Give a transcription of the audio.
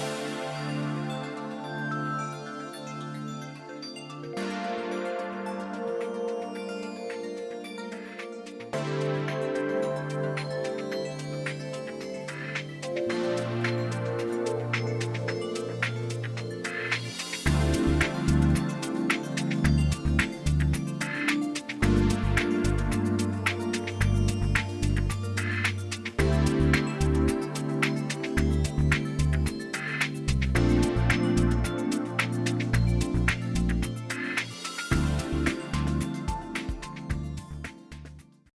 you